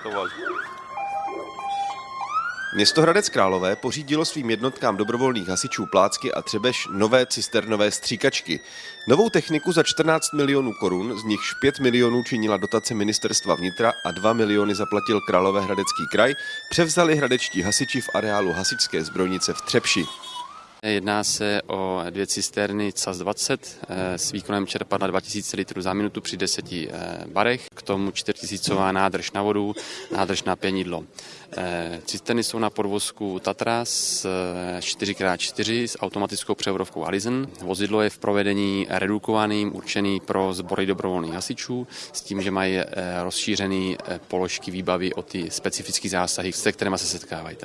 startovali. Město Hradec Králové pořídilo svým jednotkám dobrovolných hasičů Plácky a Třebeš nové cisternové stříkačky. Novou techniku za 14 milionů korun, z nichž 5 milionů činila dotace ministerstva vnitra a 2 miliony zaplatil Královéhradecký kraj, převzali hradečtí hasiči v areálu hasičské zbrojnice v Třepši. Jedná se o dvě cisterny CAS 20 eh, s výkonem čerpadla 2000 litrů za minutu při 10 eh, barech, k tomu 4000 nádrž na vodu, nádrž na pěnidlo. Eh, cisterny jsou na podvozku Tatra s 4x4 s automatickou převodovkou Allison. Vozidlo je v provedení redukovaným, určený pro sbory dobrovolných hasičů, s tím, že mají rozšířený položky výbavy o ty specifické zásahy, se kterými se setkávají.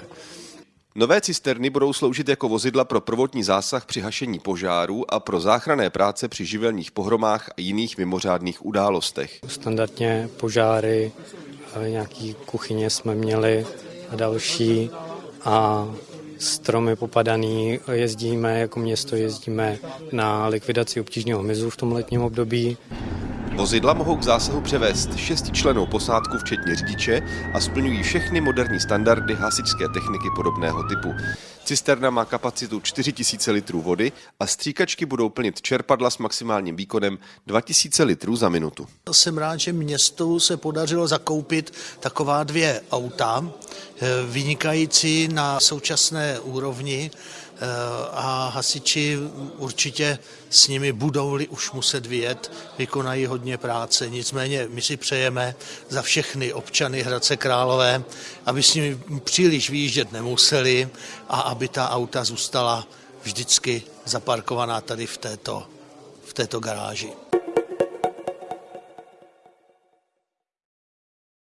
Nové cisterny budou sloužit jako vozidla pro prvotní zásah při hašení požárů a pro záchranné práce při živelních pohromách a jiných mimořádných událostech. Standardně požáry, nějaký kuchyně jsme měli a další a stromy popadaný, jezdíme jako město, jezdíme na likvidaci obtížného hmyzu v tom letním období. Vozidla mohou k zásahu převést šestičlenou posádku včetně řidiče a splňují všechny moderní standardy hasičské techniky podobného typu. Cisterna má kapacitu 4000 litrů vody a stříkačky budou plnit čerpadla s maximálním výkonem 2000 litrů za minutu. Jsem rád, že městu se podařilo zakoupit taková dvě auta, eh, vynikající na současné úrovni a hasiči určitě s nimi budou-li už muset vyjet, vykonají hodně práce. Nicméně my si přejeme za všechny občany Hradce Králové, aby s nimi příliš výjíždět nemuseli a aby ta auta zůstala vždycky zaparkovaná tady v této, v této garáži.